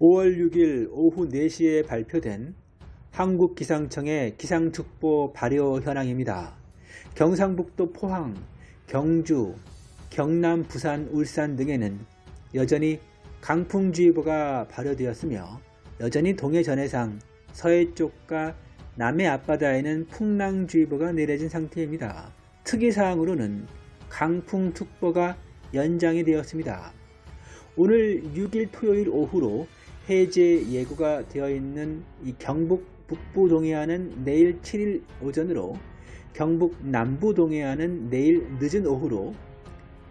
5월 6일 오후 4시에 발표된 한국기상청의 기상특보 발효 현황입니다. 경상북도 포항, 경주, 경남, 부산, 울산 등에는 여전히 강풍주의보가 발효되었으며 여전히 동해 전해상, 서해 쪽과 남해 앞바다에는 풍랑주의보가 내려진 상태입니다. 특이사항으로는 강풍특보가 연장이 되었습니다. 오늘 6일 토요일 오후로 해제 예고가 되어 있는 이 경북 북부 동해안은 내일 7일 오전으로 경북 남부 동해안은 내일 늦은 오후로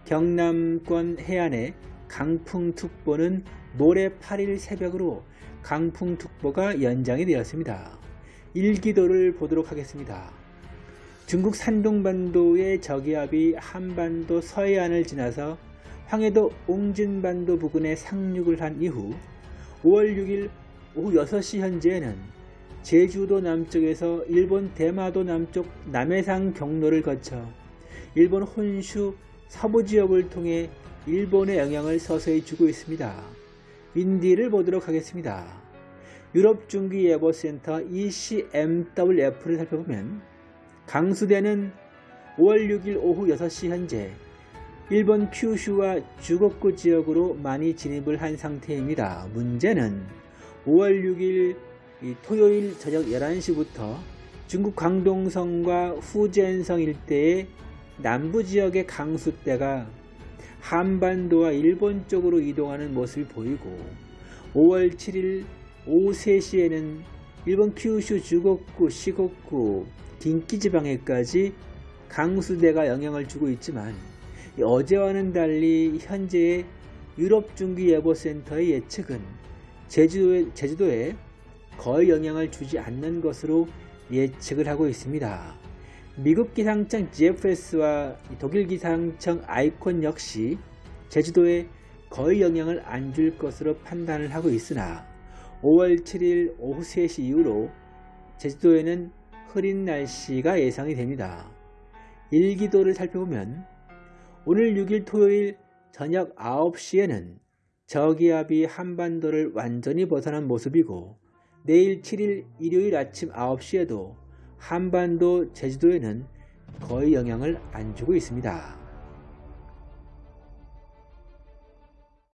경남권 해안에 강풍특보는 모레 8일 새벽으로 강풍특보가 연장이 되었습니다. 일기도를 보도록 하겠습니다. 중국 산동반도의 저기압이 한반도 서해안을 지나서 황해도 옹진반도 부근에 상륙을 한 이후 5월 6일 오후 6시 현재에는 제주도 남쪽에서 일본 대마도 남쪽 남해상 경로를 거쳐 일본 혼슈 서부 지역을 통해 일본의 영향을 서서히 주고 있습니다. 윈디를 보도록 하겠습니다. 유럽 중기 예보 센터 ECMWF를 살펴보면 강수대는 5월 6일 오후 6시 현재 일본 큐슈와 주곡구 지역으로 많이 진입을 한 상태입니다. 문제는 5월 6일 토요일 저녁 11시부터 중국 광동성과 후젠성 일대의 남부 지역의 강수대가 한반도와 일본 쪽으로 이동하는 모습이 보이고 5월 7일 오후 3시에는 일본 큐슈 주곡구, 시곡구, 긴키지방에까지 강수대가 영향을 주고 있지만 어제와는 달리 현재의 유럽중기예보센터의 예측은 제주도에, 제주도에 거의 영향을 주지 않는 것으로 예측을 하고 있습니다. 미국 기상청 GFS와 독일 기상청 아이콘 역시 제주도에 거의 영향을 안 줄 것으로 판단을 하고 있으나 5월 7일 오후 3시 이후로 제주도에는 흐린 날씨가 예상이 됩니다. 일기도를 살펴보면 오늘 6일 토요일 저녁 9시에는 저기압이 한반도를 완전히 벗어난 모습이고 내일 7일 일요일 아침 9시에도 한반도 제주도에는 거의 영향을 안 주고 있습니다.